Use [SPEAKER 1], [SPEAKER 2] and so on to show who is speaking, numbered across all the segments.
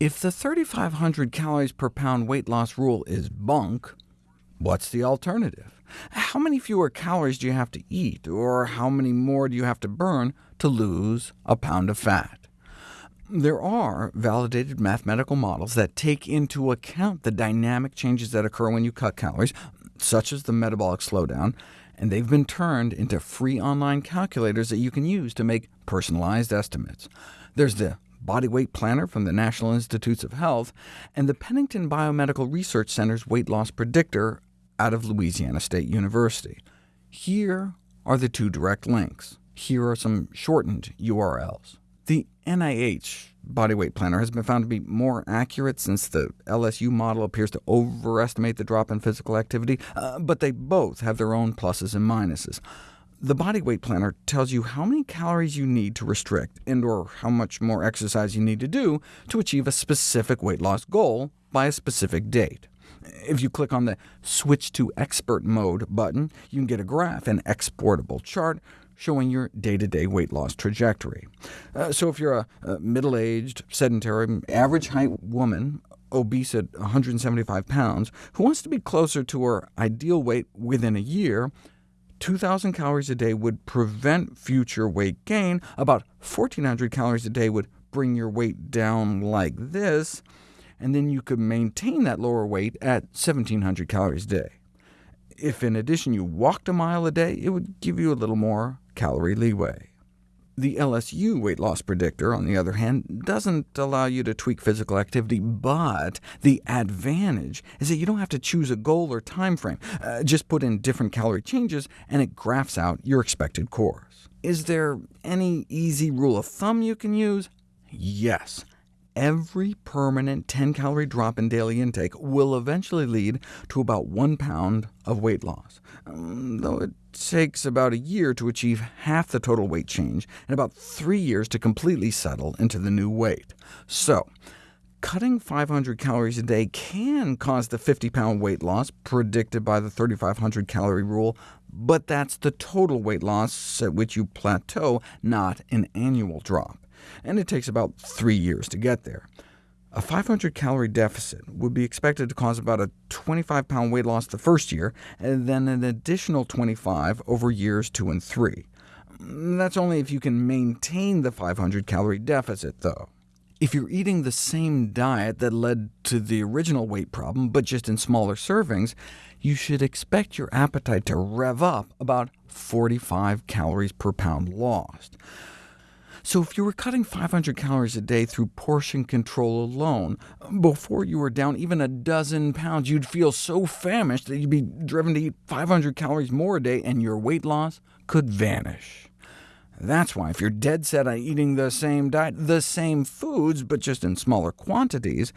[SPEAKER 1] If the 3,500 calories per pound weight loss rule is bunk, what's the alternative? How many fewer calories do you have to eat, or how many more do you have to burn to lose a pound of fat? There are validated mathematical models that take into account the dynamic changes that occur when you cut calories, such as the metabolic slowdown, and they've been turned into free online calculators that you can use to make personalized estimates. There's the Body Weight Planner from the National Institutes of Health, and the Pennington Biomedical Research Center's Weight Loss Predictor out of Louisiana State University. Here are the two direct links. Here are some shortened URLs. The NIH body weight planner has been found to be more accurate since the LSU model appears to overestimate the drop in physical activity, uh, but they both have their own pluses and minuses. The body weight planner tells you how many calories you need to restrict, and or how much more exercise you need to do to achieve a specific weight loss goal by a specific date. If you click on the Switch to Expert Mode button, you can get a graph, an exportable chart, showing your day-to-day -day weight loss trajectory. Uh, so if you're a, a middle-aged, sedentary, average-height woman, obese at 175 pounds, who wants to be closer to her ideal weight within a year, 2,000 calories a day would prevent future weight gain. About 1,400 calories a day would bring your weight down like this, and then you could maintain that lower weight at 1,700 calories a day. If in addition you walked a mile a day, it would give you a little more calorie leeway. The LSU weight loss predictor, on the other hand, doesn't allow you to tweak physical activity, but the advantage is that you don't have to choose a goal or time frame. Uh, just put in different calorie changes, and it graphs out your expected course. Is there any easy rule of thumb you can use? Yes. Every permanent 10-calorie drop in daily intake will eventually lead to about one pound of weight loss, um, though it takes about a year to achieve half the total weight change, and about three years to completely settle into the new weight. So, cutting 500 calories a day can cause the 50-pound weight loss predicted by the 3,500 calorie rule, but that's the total weight loss at which you plateau, not an annual drop. And it takes about three years to get there. A 500-calorie deficit would be expected to cause about a 25-pound weight loss the first year, and then an additional 25 over years 2 and 3. Mm, that's only if you can maintain the 500-calorie deficit, though. If you're eating the same diet that led to the original weight problem, but just in smaller servings, you should expect your appetite to rev up about 45 calories per pound lost. So if you were cutting 500 calories a day through portion control alone, before you were down even a dozen pounds, you'd feel so famished that you'd be driven to eat 500 calories more a day, and your weight loss could vanish. That's why if you're dead set on eating the same diet, the same foods, but just in smaller quantities,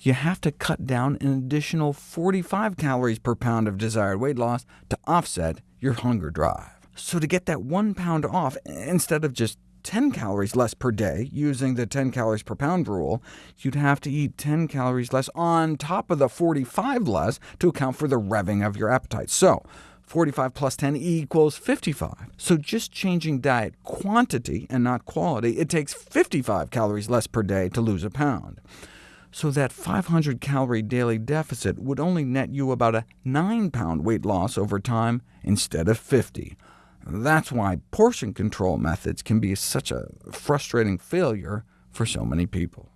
[SPEAKER 1] you have to cut down an additional 45 calories per pound of desired weight loss to offset your hunger drive. So to get that one pound off, instead of just 10 calories less per day, using the 10 calories per pound rule, you'd have to eat 10 calories less on top of the 45 less to account for the revving of your appetite. So 45 plus 10 equals 55. So just changing diet quantity and not quality, it takes 55 calories less per day to lose a pound. So that 500-calorie daily deficit would only net you about a 9-pound weight loss over time instead of 50. That's why portion control methods can be such a frustrating failure for so many people.